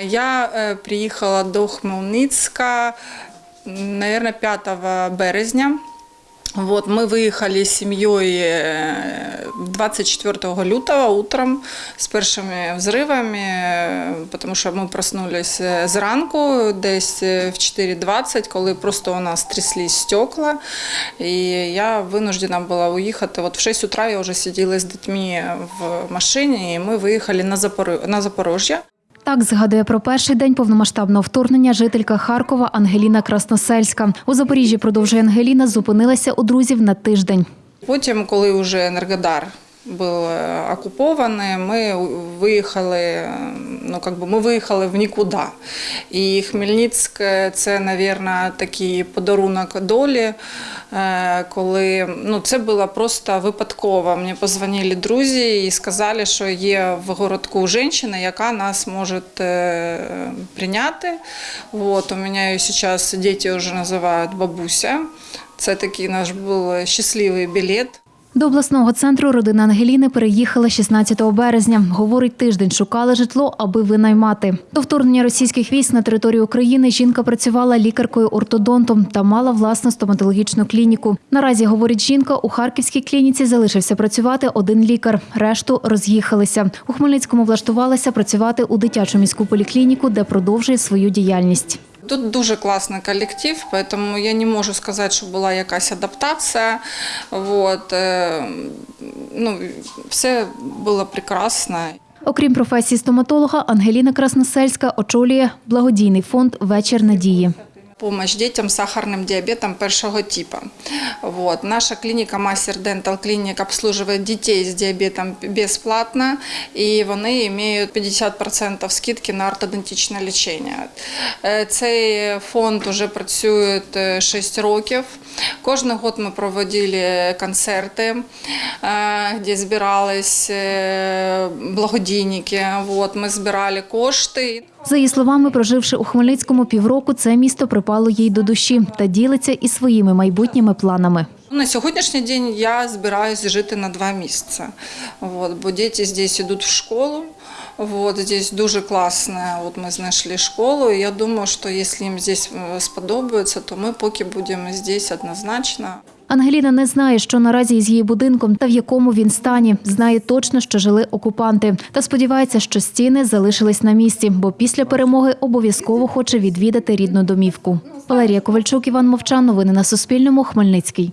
Я е, приїхала до Хмельницька, наверное, 5 березня. Вот, мы выехали с семьей э, 24 лютого утром с першими взривами, е, тому що ми проснулись е, зранку, десь е, в 4.20, коли просто у нас тряслись стекла. І я винуждена була уїхати. От в 6 утра я вже сиділа з дітьми в машині, і ми виїхали на, Запоро... Так згадує про перший день повномасштабного вторгнення жителька Харкова Ангеліна Красносельська. У Запоріжжі продовжує Ангеліна, зупинилася у друзів на тиждень. Потім, коли вже Енергодар був окупований, ми виїхали, ну, как би, ми виїхали в нікуди. І Хмельницьк – це, мабуть, такий подарунок долі, е, коли ну, це було просто випадково. Мені позвонили друзі і сказали, що є в городку жінка, яка нас може е, прийняти. Вот, у мене зараз діти вже називають бабуся. Це такий наш був щасливий білет. До обласного центру родина Ангеліни переїхала 16 березня. Говорить, тиждень шукали житло, аби винаймати. До вторгнення російських військ на територію України жінка працювала лікаркою-ортодонтом та мала власну стоматологічну клініку. Наразі, говорить жінка, у харківській клініці залишився працювати один лікар. Решту роз'їхалися. У Хмельницькому влаштувалася працювати у дитячу міську поліклініку, де продовжує свою діяльність. Тут дуже класний колектив, тому я не можу сказати, що була якась адаптація. Вот. е, Ну, все було прекрасно. Окрім професії стоматолога, Ангеліна Красносельська очолює благодійний фонд Вечір надії. Помощь детям с сахарным диабетом первого типа. Вот. Наша клініка Мастер Дентал Кліник обслуживает дітей з діабетом безплатно, і вони мають 50% скидки на ортодонтичне лічення. Е, Цей фонд вже працює 6 років. Кожен год ми проводили концерти, е, де збирались е, благодійники. Вот. Ми збирали кошти. За її словами, проживши у Хмельницькому півроку, це місто припало їй до душі та ділиться і своїми майбутніми планами. На сьогоднішній день я збираюся жити на два місяці, От, бо діти здесь йдуть в школу. Вот, здесь дуже класно, от ми знайшли школу, я думаю, що якщо їм здесь е, сподобається, то ми поки будемо здесь однозначно. Ангеліна не знає, що наразі із її будинком та в якому він стані. Знає точно, що жили окупанти. Та сподівається, що стіни залишились на місці, бо після перемоги обов'язково хоче відвідати рідну домівку. Валерія Ковальчук, Іван Мовчан. Новини на Суспільному. Хмельницький.